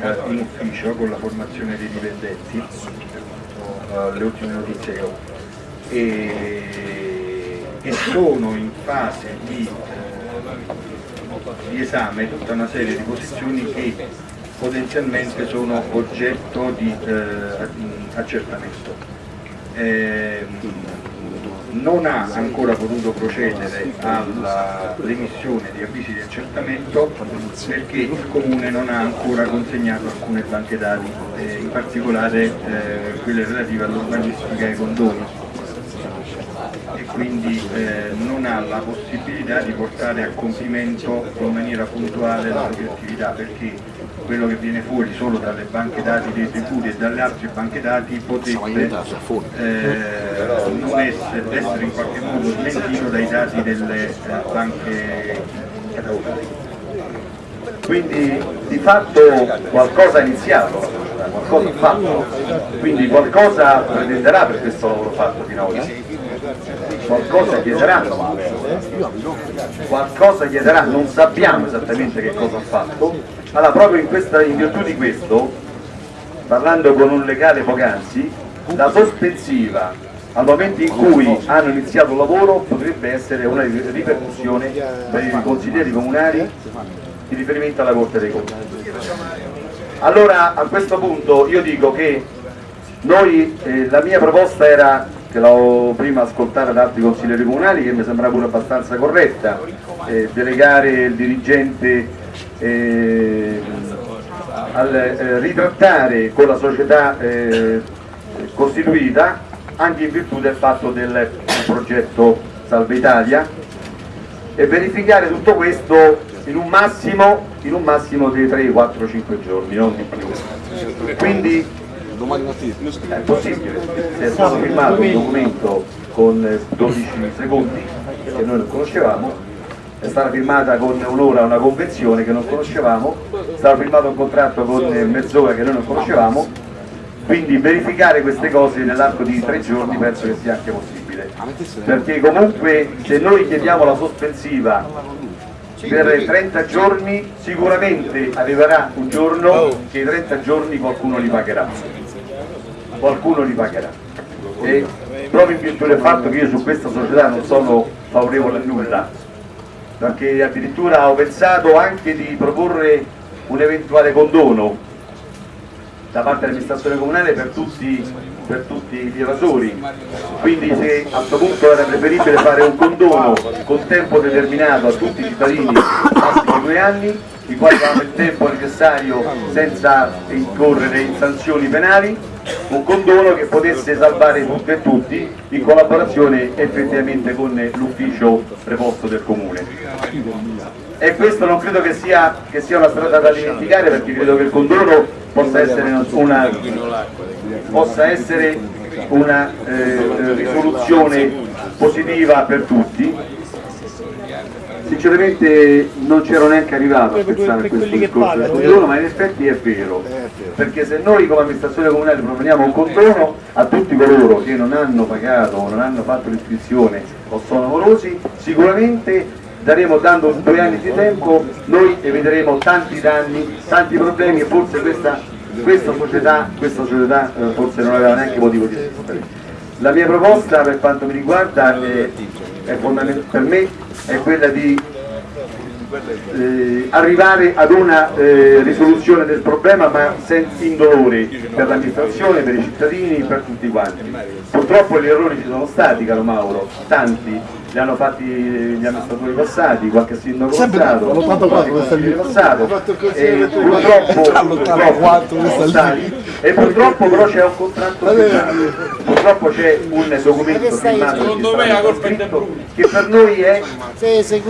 eh, in ufficio con la formazione dei dipendenti, eh, le ultime notizie che ho, e, e sono in fase di, eh, di esame tutta una serie di posizioni che potenzialmente sono oggetto di eh, accertamento. Eh, non ha ancora potuto procedere all'emissione di avvisi di accertamento perché il Comune non ha ancora consegnato alcune banche dati, eh, in particolare eh, quelle relative all'urbanistica e ai condoni. E quindi eh, non ha la possibilità di portare a compimento in maniera puntuale la propria attività perché quello che viene fuori solo dalle banche dati dei tributi e dalle altre banche dati potrebbe eh, non essere, essere, in qualche modo smentito dai dati delle eh, banche catalogate. Quindi di fatto qualcosa è iniziato, qualcosa ha fatto, quindi qualcosa pretenderà per questo lavoro fatto fino ad ora qualcosa chiederanno, qualcosa chiederà, non sappiamo esattamente che cosa ha fatto, allora proprio in, questa, in virtù di questo, parlando con un legale poc'anzi, la sospensiva al momento in cui hanno iniziato il lavoro potrebbe essere una ripercussione per i consiglieri comunali in riferimento alla Corte dei Conti. Allora a questo punto io dico che noi, eh, la mia proposta era che l'ho prima ascoltata da altri consiglieri comunali che mi sembra pure abbastanza corretta, eh, delegare il dirigente eh, al eh, ritrattare con la società eh, costituita anche in virtù del fatto del progetto Salve Italia e verificare tutto questo in un massimo, in un massimo di 3, 4, 5 giorni, non di più. Quindi domani mattina. È possibile, è stato firmato un documento con 12 secondi che noi non conoscevamo, è stata firmata con un'ora una convenzione che non conoscevamo, è stato firmato un contratto con mezz'ora che noi non conoscevamo, quindi verificare queste cose nell'arco di tre giorni penso che sia anche possibile, perché comunque se noi chiediamo la sospensiva per 30 giorni sicuramente arriverà un giorno che i 30 giorni qualcuno li pagherà qualcuno li pagherà. E proprio in virtù del fatto che io su questa società non sono favorevole a nulla, perché addirittura ho pensato anche di proporre un eventuale condono da parte dell'amministrazione comunale per tutti, per tutti gli evasori, quindi se a questo punto era preferibile fare un condono con tempo determinato a tutti i cittadini massimo due anni, i quali avranno il tempo necessario senza incorrere in sanzioni penali. Un condono che potesse salvare tutte e tutti in collaborazione effettivamente con l'ufficio preposto del comune. E questo non credo che sia, che sia, una strada da dimenticare perché credo che il condono possa essere una, possa essere una eh, risoluzione positiva per tutti sinceramente non c'ero neanche arrivato a pensare a questo discorso. del condono, ma in effetti è vero, perché se noi come amministrazione comunale proponiamo un condono a tutti coloro che non hanno pagato o non hanno fatto l'iscrizione o sono morosi, sicuramente daremo dando due anni di tempo, noi eviteremo tanti danni, tanti problemi e forse questa, questa società, questa società eh, forse non aveva neanche motivo di esistere. La mia proposta per quanto mi riguarda è, è per me è quella di eh, arrivare ad una eh, risoluzione del problema ma senza indolore per l'amministrazione, per i cittadini, per tutti quanti. Purtroppo gli errori ci sono stati, caro Mauro, tanti, li hanno fatti gli amministratori passati, qualche sindaco passato, qualche consigliere passato, e purtroppo, purtroppo e purtroppo però c'è un contratto firmato, purtroppo c'è un documento firmato che per noi è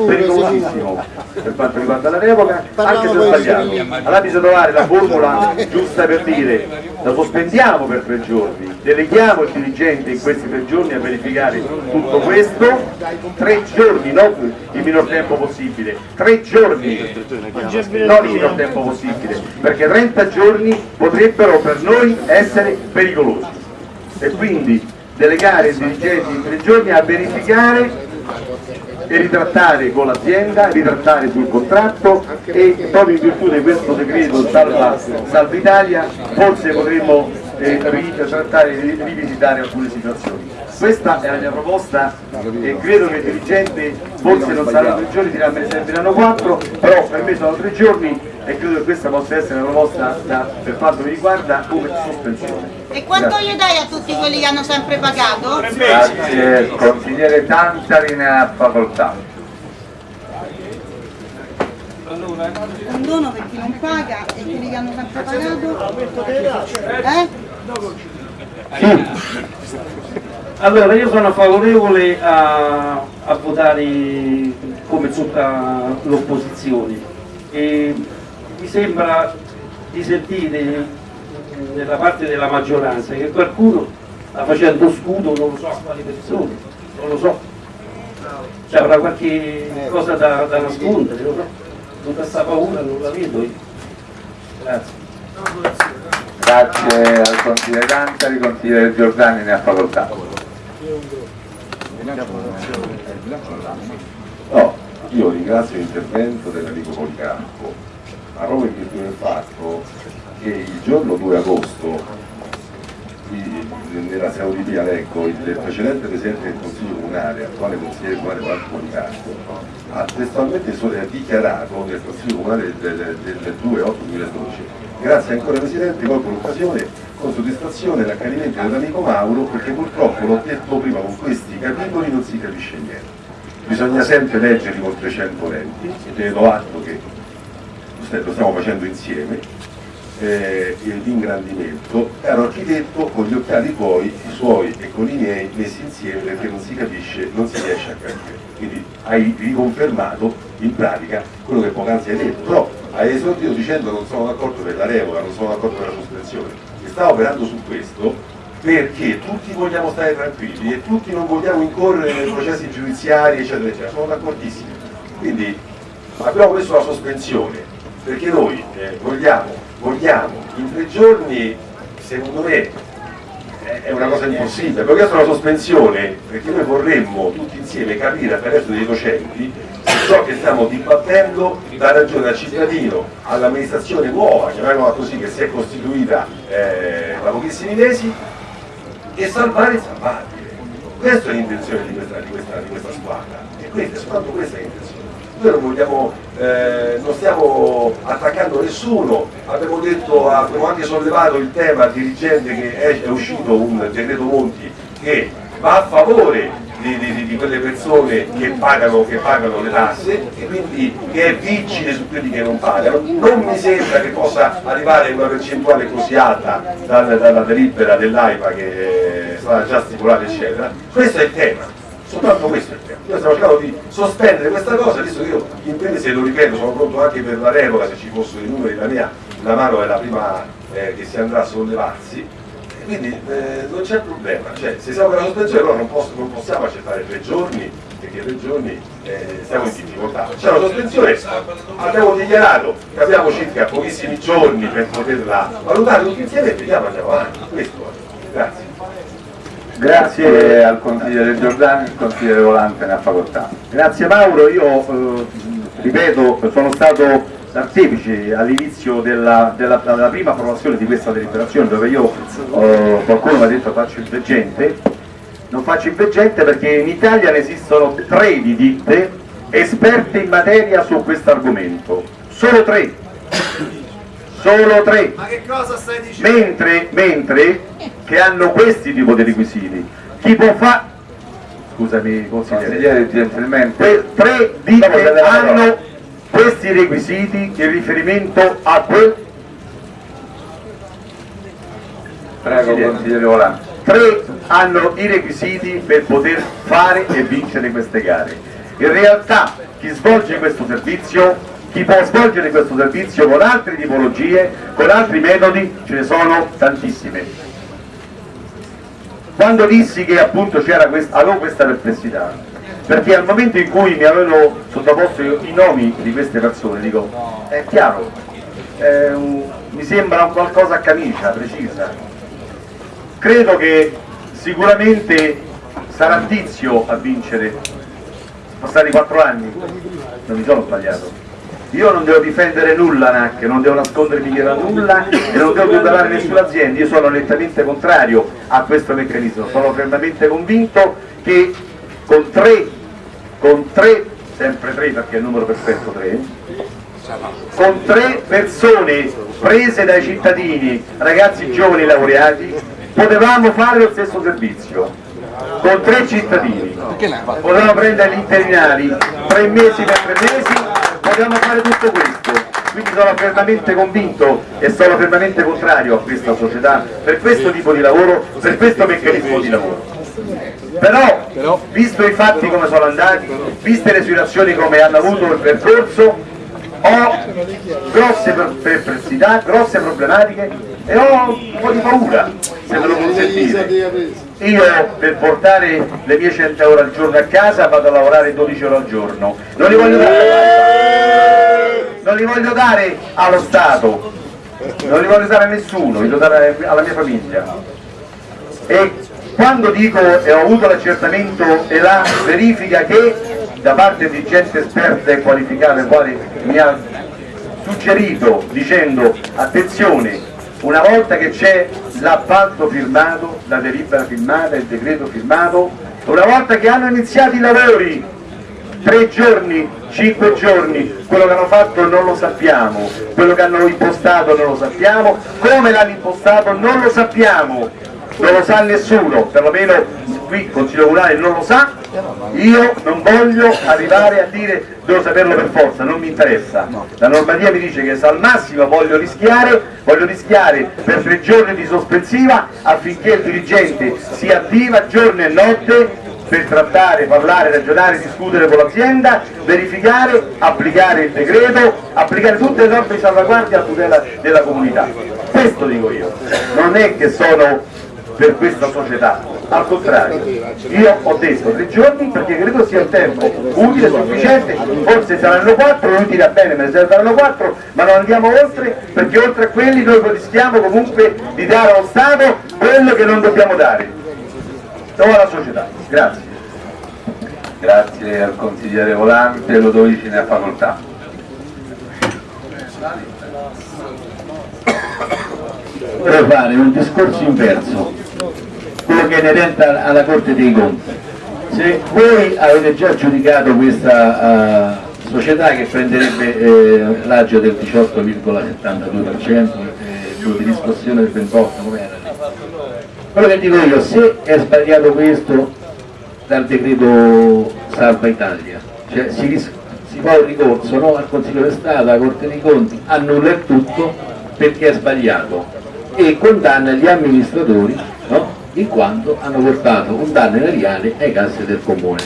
pericolosissimo per quanto riguarda la revoca, anche se sbagliato. Allora bisogna trovare la formula giusta per dire la sospendiamo per tre giorni, deleghiamo il dirigente in questi tre giorni a verificare tutto questo, tre giorni, non il minor tempo possibile, tre giorni, non il minor tempo possibile, perché 30 giorni potrebbero per noi essere pericolosi. E quindi delegare il dirigente in tre giorni a verificare e ritrattare con l'azienda, ritrattare sul contratto e proprio in virtù di questo decreto salva, salva Italia forse potremmo eh, ritrattare e rivisitare alcune situazioni. Questa è la mia proposta e credo che il dirigente forse non saranno tre giorni, dirà me ne serviranno quattro, però per me sono tre giorni e credo che questa possa essere una proposta da, per quanto mi riguarda come sospensione. E quanto gli dai a tutti quelli che hanno sempre pagato? Grazie, consigliere Tantari ne ha facoltà. Un dono per chi non paga e quelli che hanno sempre pagato? Eh? Allora, io sono favorevole a, a votare come tutta l'opposizione e mi sembra di sentire nella parte della maggioranza che qualcuno sta facendo scudo, non lo so a quali persone, non lo so. C'è avrà qualche cosa da, da nascondere, non so. Tutta questa paura non la vedo io. Grazie. Grazie al consigliere Tantari, consigliere Giordani ne ha facoltà. No, io ringrazio l'intervento dell'amico Policarpo, ma proprio in virtù del fatto che il giorno 2 agosto nella Saudilia leggo il precedente Presidente del Consiglio Comunale, attuale consigliere comunale Marco Policarpo, ha testualmente dichiarato nel Consiglio Comunale del, del, del 2-8-2012 Grazie ancora Presidente, colgo l'occasione con soddisfazione l'accanimento dell'amico Mauro perché purtroppo l'ho detto prima con questi capitoli non si capisce niente. Bisogna sempre leggerli con 300 lenti, te do atto che lo stiamo facendo insieme, eh, l'ingrandimento, caro architetto con gli occhiali tuoi, i suoi e con i miei messi insieme perché non si capisce, non si riesce a capire. Quindi hai riconfermato in pratica quello che poc'anzi hai detto, però hai esordito dicendo non sono d'accordo per la revoca, non sono d'accordo per la sospensione. E sta operando su questo perché tutti vogliamo stare tranquilli e tutti non vogliamo incorrere nei processi giudiziari, eccetera, eccetera. Sono d'accordissimo. Quindi abbiamo messo la sospensione perché noi eh, vogliamo, vogliamo in tre giorni, secondo me, è una cosa impossibile, questa è una sospensione perché noi vorremmo tutti insieme capire attraverso dei docenti ciò che stiamo dibattendo dà ragione al cittadino, all'amministrazione nuova, chiamiamola così, che si è costituita eh, da pochissimi mesi, e salvare il salvabile. Questa è l'intenzione di di, di questa, squadra, e questa è soltanto questa l'intenzione. Noi non, vogliamo, eh, non stiamo attaccando nessuno, abbiamo, detto, abbiamo anche sollevato il tema dirigente che è, è uscito un decreto Monti che va a favore di, di, di, quelle persone che pagano, che pagano, le tasse e quindi che è vigile su quelli che non pagano. Non mi sembra che possa arrivare una percentuale così alta dalla, dalla delibera dell'AIPA che è stata già stipulata eccetera. Questo è il tema, soltanto questo è il tema. Noi stiamo cercando di sospendere questa cosa, visto che io in breve se lo ripeto sono pronto anche per la revoca se ci fossero i numeri, la mia la mano è la prima eh, che si andrà a sollevarsi quindi eh, non c'è problema, cioè, se siamo per la sospensione allora non, posso, non, possiamo accettare tre giorni, perché tre giorni eh, siamo in difficoltà. C'è una sospensione, abbiamo dichiarato che abbiamo circa pochissimi giorni per poterla valutare tutti insieme e vediamo andiamo avanti. Questo Grazie. Grazie al consigliere Giordani, il consigliere Volante ne ha facoltà. Grazie Mauro, io eh, ripeto, sono stato artefice all'inizio della, della, della, prima approvazione di questa deliberazione dove io eh, qualcuno mi ha detto faccio il veggente. Non faccio il veggente perché in Italia ne esistono tre di ditte esperte in materia su questo argomento. Solo tre. Solo tre. Ma che cosa stai dicendo? mentre, mentre che hanno questi tipi di requisiti. Chi può fare scusami consigliere. Gentilmente. Tre ditte hanno questi requisiti in riferimento a quel prego tre hanno i requisiti per poter fare e vincere queste gare. In realtà chi svolge questo servizio chi può svolgere questo servizio con altre tipologie con altri metodi ce ne sono tantissime. Quando dissi che appunto c'era questa, avevo questa perplessità perché al momento in cui mi avevano sottoposto i nomi di queste persone dico è chiaro è un, mi sembra un qualcosa a camicia precisa. Credo che sicuramente sarà Tizio a vincere. Sono stati quattro anni, non mi sono sbagliato. Io non devo difendere nulla NAC, non devo nascondermi dietro a nulla. E non devo tutelare nessuna azienda, io sono nettamente contrario a questo meccanismo, sono fermamente convinto che con tre, con tre, sempre tre perché è il numero perfetto tre, con tre persone prese dai cittadini, ragazzi giovani laureati, potevamo fare lo stesso servizio. Con tre cittadini. Potevamo prendere gli interinali, tre mesi per tre mesi, potevamo fare tutto questo. Quindi sono fermamente convinto e sono fermamente contrario a questa società, per questo tipo di lavoro, per questo meccanismo di lavoro. Però, visto i fatti come sono andati, viste le situazioni come hanno avuto il percorso, ho grosse per- perplessità, grosse problematiche e ho un po' di paura, se me lo consentite. Io per portare le mie 100 euro al giorno a casa vado a lavorare 12 ore al giorno, non li voglio dare, non li voglio dare allo Stato, non li voglio dare a nessuno, li voglio dare alla mia famiglia. E quando dico e ho avuto l'accertamento e la verifica che da parte di gente esperta e qualificata, quale mi ha suggerito dicendo attenzione, una volta che c'è l'appalto firmato, la delibera firmata, il decreto firmato, una volta che hanno iniziato i lavori, tre giorni, cinque giorni, quello che hanno fatto non lo sappiamo, quello che hanno impostato non lo sappiamo, come l'hanno impostato non lo sappiamo, non lo sa nessuno, perlomeno qui il Consiglio Comunale non lo sa, io non voglio arrivare a dire devo saperlo per forza, non mi interessa. La normativa mi dice che se al massimo voglio rischiare, voglio rischiare per tre giorni di sospensiva affinché il dirigente si attiva giorno e notte per trattare, parlare, ragionare, discutere con l'azienda, verificare, applicare il decreto, applicare tutte le norme di salvaguardia a tutela della comunità. Questo dico io, non è che sono per questa società, al contrario, io ho detto tre giorni perché credo sia un tempo utile, sufficiente, forse saranno quattro, non dirà bene, me ne saranno quattro, ma non andiamo oltre perché oltre a quelli noi rischiamo comunque di dare allo Stato quello che non dobbiamo dare, o alla società. Grazie. Grazie al consigliere Volante, Lodovici ne ha facoltà. vorrei fare un discorso inverso, quello che è inerente alla Corte dei Conti. Se voi avete già giudicato questa uh, società che prenderebbe eh, l'agio del 18,72%, eh, di riscossione del 28, come era? Quello che dico io, se è sbagliato questo dal decreto Salva Italia, cioè si, si fa un ricorso no, al Consiglio di Stato, alla Corte dei Conti, annulla il tutto perché è sbagliato e condanna gli amministratori no? in quanto hanno portato un danno erariale ai casse del comune.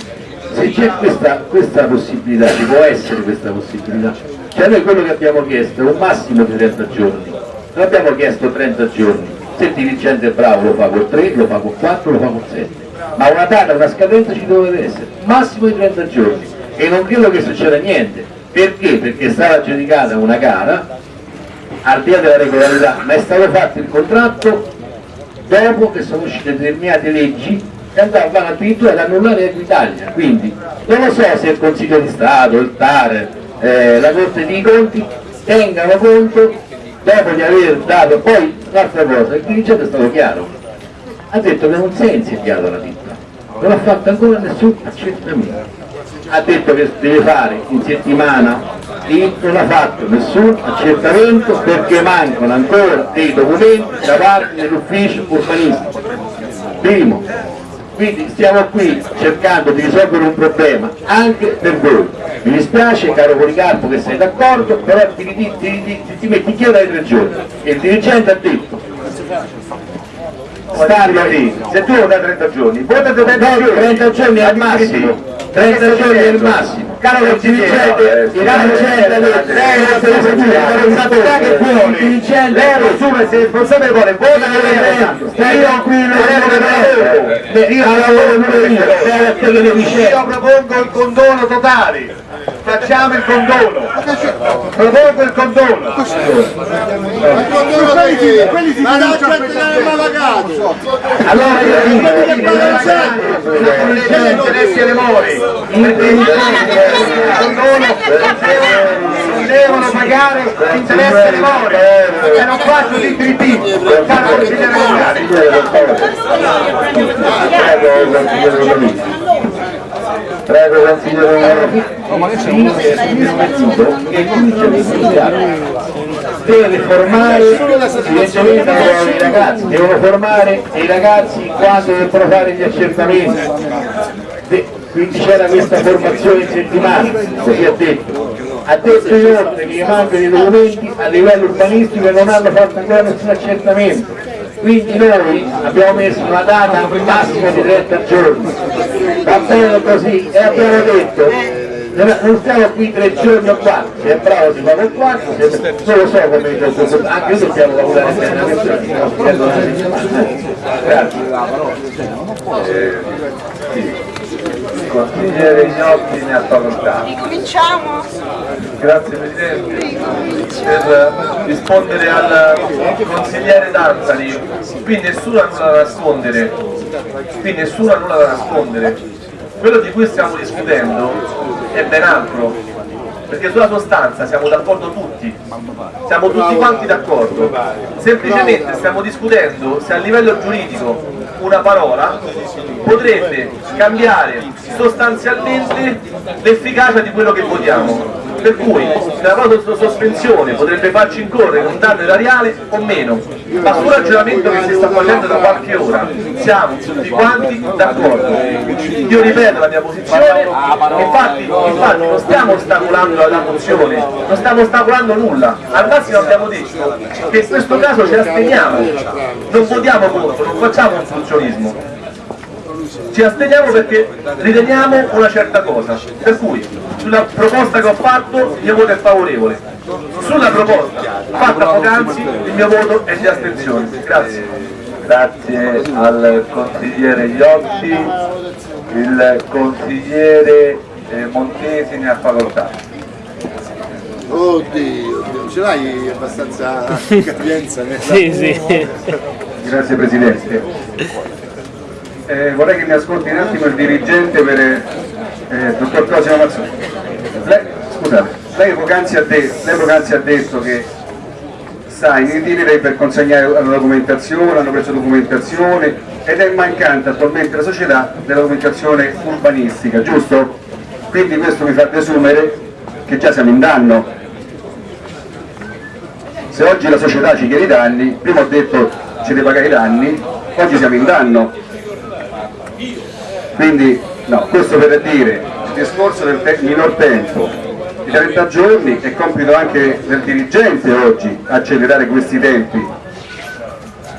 Se c'è questa, questa possibilità, ci può essere questa possibilità, cioè noi quello che abbiamo chiesto è un massimo di 30 giorni, non abbiamo chiesto 30 giorni, se il dirigente è bravo lo fa con 3, lo fa con 4, lo fa con 7, ma una data, una scadenza ci deve essere, massimo di 30 giorni. E non credo che succeda niente, perché? Perché è stata aggiudicata una gara al di là della regolarità, ma è stato fatto il contratto dopo che sono uscite determinate leggi che andavano addirittura ad annullare Equitalia, quindi. Non lo so se il Consiglio di Stato, il TAR, eh, la Corte dei Conti tengano conto dopo di aver dato poi l'altra cosa, il dirigente è stato chiaro, ha detto che non si è insediato la ditta, non ha fatto ancora nessun accertamento, ha detto che deve fare in settimana e non ha fatto nessun accertamento perché mancano ancora dei documenti da parte dell'ufficio urbanistico. Primo, quindi stiamo qui cercando di risolvere un problema anche per voi. Mi dispiace caro Policarpo che sei d'accordo, però ti, ti, ti, ti metti chiaro dai tre giorni. E il dirigente ha detto Stanno lì, se tu lo dai 30 giorni, vota 30 giorni, 30 giorni è il massimo, 30 giorni il massimo. Caro caro consigliere, lei è responsabile che vuole, lei assume se responsabile vuole, vota che lei io lavoro pure io, io propongo il condono totale facciamo il condono, propongo il condono. Ma non c'è il malagato! Allora io dico, gli interessi alle mori, perché i condono devono pagare l'interesse alle mori, e non faccio libri B, faccio consigliere comunale. Prego consigliere che deve formare i ragazzi, devono formare i ragazzi quando devono fare gli accertamenti. Quindi c'era questa formazione in settimana, così ha detto. Ha detto inoltre che gli mancano i documenti a livello urbanistico e non hanno fatto ancora nessun accertamento. Quindi noi abbiamo messo una data massima di 30 giorni, va bene così, e abbiamo detto non stiamo qui tre giorni o quattro, se è bravo si fa per quattro, se non lo so come anche noi dobbiamo lavorare bene a questa settimana. Grazie. Consigliere Ignotti ne ha facoltà. Ricominciamo? Grazie Presidente. Per rispondere al consigliere Danzani, qui nessuno ha nulla da nascondere, qui nessuno ha nulla da nascondere. Quello di cui stiamo discutendo è ben altro, perché sulla sostanza siamo d'accordo tutti, siamo tutti quanti d'accordo, semplicemente stiamo discutendo se a livello giuridico una parola potrebbe cambiare sostanzialmente l'efficacia di quello che votiamo. Per cui la sospensione potrebbe farci incorrere un danno erariale o meno, ma sul ragionamento che si sta facendo da qualche ora siamo tutti quanti d'accordo. Io ripeto la mia posizione, infatti, infatti non stiamo ostacolando la mozione, non stiamo ostacolando nulla, al massimo abbiamo detto che in questo caso ci asteniamo, non votiamo contro, non facciamo ostruzionismo ci asteniamo perché riteniamo una certa cosa, per cui sulla proposta che ho fatto il mio voto è favorevole, sulla proposta fatta poc'anzi il mio voto è di astensione. Grazie. Grazie al consigliere Iotti, il consigliere eh, Montesi ne ha facoltà. Oddio, oddio, ce l'hai abbastanza capienza nella... Sì, sì. Grazie Presidente. Eh, vorrei che mi ascolti un attimo il dirigente per eh, dottor Cosimo Mazzoni. Lei, lei poc'anzi ha, ha detto che sta in itinerary per consegnare la documentazione, hanno preso documentazione ed è mancante attualmente la società della documentazione urbanistica, giusto? Quindi questo mi fa desumere che già siamo in danno. Se oggi la società ci chiede i danni, prima ho detto ci deve pagare i danni, oggi siamo in danno. Quindi, no, questo per dire, il discorso del te- minor tempo, di 30 giorni è compito anche del dirigente oggi accelerare questi tempi.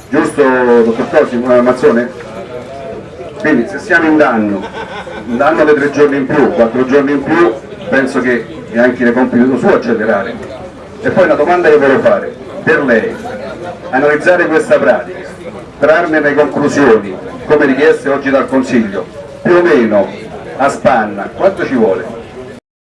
Giusto, dottor Cosimo Mazzone? Quindi se siamo in danno, un danno di tre giorni in più, quattro giorni in più, penso che è anche compito suo accelerare. E poi una domanda che volevo fare, per lei, analizzare questa pratica, trarne le conclusioni, come richieste oggi dal Consiglio, più o meno a spanna, quanto ci vuole?